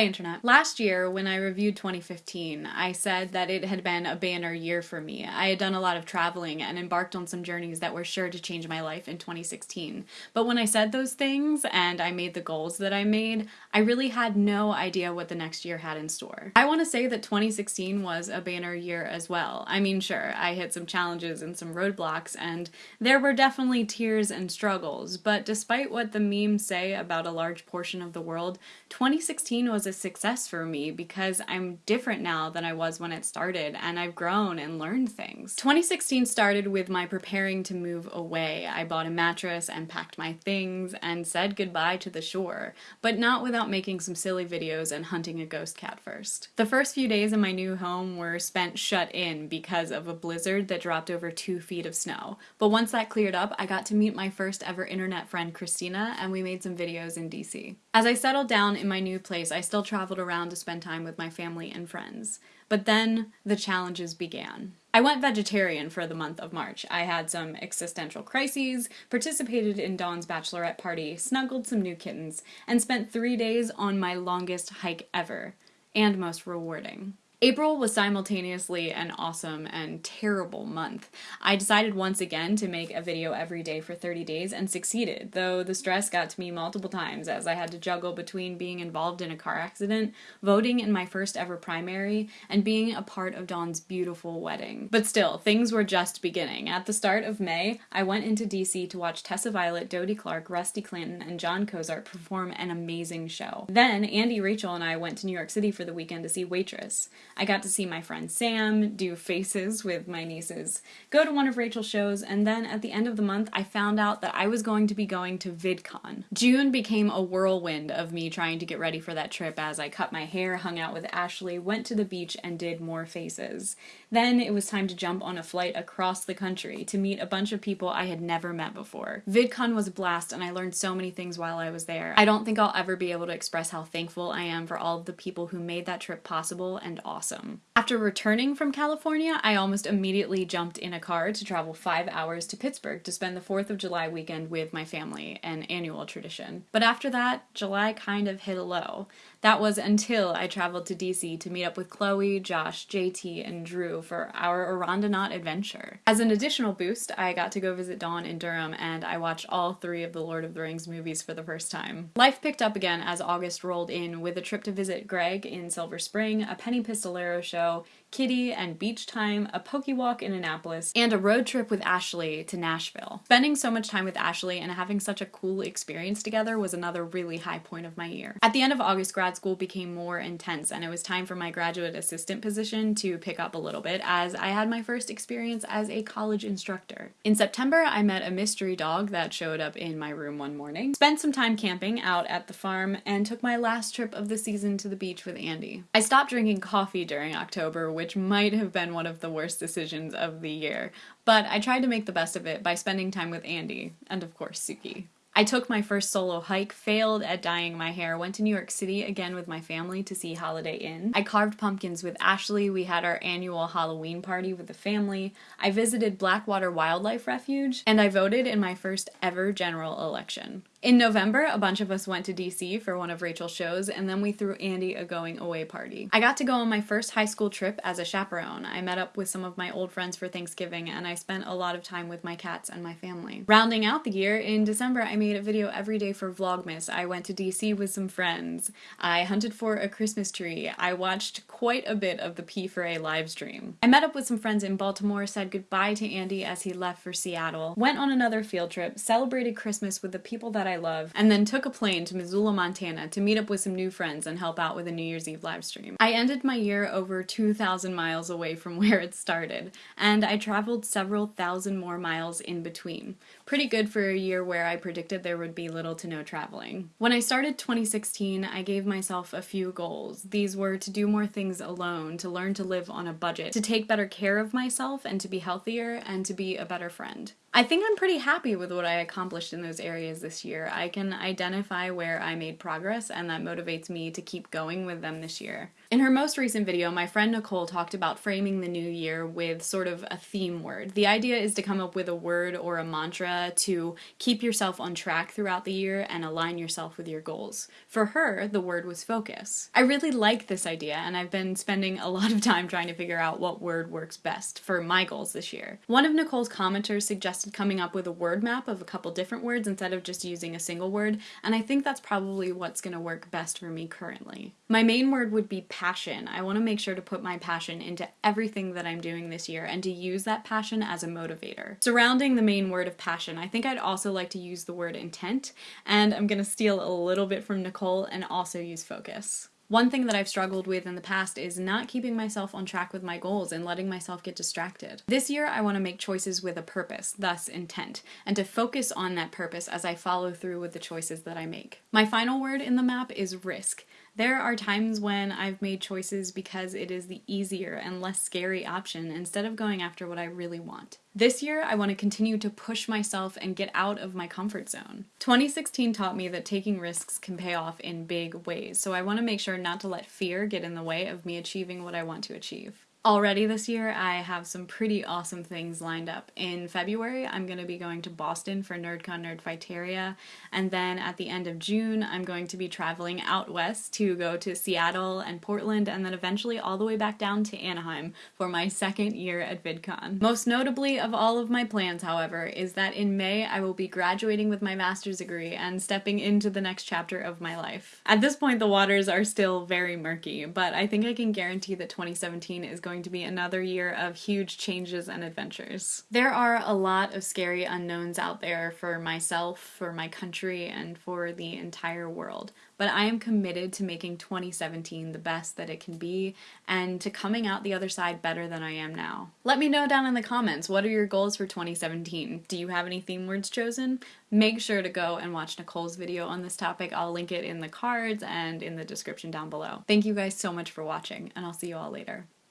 Hey Internet. Last year, when I reviewed 2015, I said that it had been a banner year for me. I had done a lot of traveling and embarked on some journeys that were sure to change my life in 2016. But when I said those things and I made the goals that I made, I really had no idea what the next year had in store. I want to say that 2016 was a banner year as well. I mean, sure, I hit some challenges and some roadblocks, and there were definitely tears and struggles, but despite what the memes say about a large portion of the world, 2016 was was a success for me because I'm different now than I was when it started and I've grown and learned things. 2016 started with my preparing to move away. I bought a mattress and packed my things and said goodbye to the shore, but not without making some silly videos and hunting a ghost cat first. The first few days in my new home were spent shut in because of a blizzard that dropped over two feet of snow. But once that cleared up, I got to meet my first ever internet friend Christina and we made some videos in DC. As I settled down in my new place, I still traveled around to spend time with my family and friends. But then the challenges began. I went vegetarian for the month of March. I had some existential crises, participated in Dawn's bachelorette party, snuggled some new kittens, and spent three days on my longest hike ever, and most rewarding. April was simultaneously an awesome and terrible month. I decided once again to make a video every day for 30 days and succeeded, though the stress got to me multiple times as I had to juggle between being involved in a car accident, voting in my first ever primary, and being a part of Dawn's beautiful wedding. But still, things were just beginning. At the start of May, I went into DC to watch Tessa Violet, Dodie Clark, Rusty Clanton, and Jon Cozart perform an amazing show. Then, Andy, Rachel, and I went to New York City for the weekend to see Waitress. I got to see my friend Sam do faces with my nieces, go to one of Rachel's shows, and then at the end of the month, I found out that I was going to be going to VidCon. June became a whirlwind of me trying to get ready for that trip as I cut my hair, hung out with Ashley, went to the beach, and did more faces. Then it was time to jump on a flight across the country to meet a bunch of people I had never met before. VidCon was a blast, and I learned so many things while I was there. I don't think I'll ever be able to express how thankful I am for all of the people who made that trip possible and awesome awesome. After returning from California, I almost immediately jumped in a car to travel five hours to Pittsburgh to spend the 4th of July weekend with my family, an annual tradition. But after that, July kind of hit a low. That was until I traveled to DC to meet up with Chloe, Josh, JT, and Drew for our Arondonaut adventure. As an additional boost, I got to go visit Dawn in Durham and I watched all three of the Lord of the Rings movies for the first time. Life picked up again as August rolled in with a trip to visit Greg in Silver Spring, a Penny Pistolero show, Kitty and beach time, a pokey walk in Annapolis, and a road trip with Ashley to Nashville. Spending so much time with Ashley and having such a cool experience together was another really high point of my year. At the end of August, grad school became more intense and it was time for my graduate assistant position to pick up a little bit as I had my first experience as a college instructor. In September, I met a mystery dog that showed up in my room one morning, spent some time camping out at the farm, and took my last trip of the season to the beach with Andy. I stopped drinking coffee during October which might have been one of the worst decisions of the year, but I tried to make the best of it by spending time with Andy, and of course Suki. I took my first solo hike, failed at dyeing my hair, went to New York City again with my family to see Holiday Inn. I carved pumpkins with Ashley, we had our annual Halloween party with the family. I visited Blackwater Wildlife Refuge, and I voted in my first ever general election. In November, a bunch of us went to DC for one of Rachel's shows, and then we threw Andy a going away party. I got to go on my first high school trip as a chaperone. I met up with some of my old friends for Thanksgiving, and I spent a lot of time with my cats and my family. Rounding out the year, in December, I made a video every day for Vlogmas. I went to DC with some friends. I hunted for a Christmas tree. I watched quite a bit of the P4A livestream. I met up with some friends in Baltimore, said goodbye to Andy as he left for Seattle, went on another field trip, celebrated Christmas with the people that I love, and then took a plane to Missoula, Montana to meet up with some new friends and help out with a New Year's Eve live stream. I ended my year over 2,000 miles away from where it started, and I traveled several thousand more miles in between. Pretty good for a year where I predicted there would be little to no traveling. When I started 2016, I gave myself a few goals. These were to do more things alone, to learn to live on a budget, to take better care of myself and to be healthier, and to be a better friend. I think I'm pretty happy with what I accomplished in those areas this year. I can identify where I made progress, and that motivates me to keep going with them this year. In her most recent video, my friend Nicole talked about framing the new year with sort of a theme word. The idea is to come up with a word or a mantra to keep yourself on track throughout the year and align yourself with your goals. For her, the word was focus. I really like this idea, and I've been spending a lot of time trying to figure out what word works best for my goals this year. One of Nicole's commenters suggested coming up with a word map of a couple different words instead of just using a single word, and I think that's probably what's going to work best for me currently. My main word would be passion. I want to make sure to put my passion into everything that I'm doing this year and to use that passion as a motivator. Surrounding the main word of passion, I think I'd also like to use the word intent, and I'm going to steal a little bit from Nicole and also use focus. One thing that I've struggled with in the past is not keeping myself on track with my goals and letting myself get distracted. This year, I want to make choices with a purpose, thus intent, and to focus on that purpose as I follow through with the choices that I make. My final word in the map is risk. There are times when I've made choices because it is the easier and less scary option instead of going after what I really want. This year, I want to continue to push myself and get out of my comfort zone. 2016 taught me that taking risks can pay off in big ways, so I want to make sure not to let fear get in the way of me achieving what I want to achieve. Already this year, I have some pretty awesome things lined up. In February, I'm going to be going to Boston for NerdCon Nerdfighteria, and then at the end of June, I'm going to be traveling out west to go to Seattle and Portland, and then eventually all the way back down to Anaheim for my second year at VidCon. Most notably of all of my plans, however, is that in May I will be graduating with my master's degree and stepping into the next chapter of my life. At this point, the waters are still very murky, but I think I can guarantee that 2017 is going going to be another year of huge changes and adventures. There are a lot of scary unknowns out there for myself, for my country, and for the entire world, but I am committed to making 2017 the best that it can be and to coming out the other side better than I am now. Let me know down in the comments what are your goals for 2017? Do you have any theme words chosen? Make sure to go and watch Nicole's video on this topic. I'll link it in the cards and in the description down below. Thank you guys so much for watching, and I'll see you all later.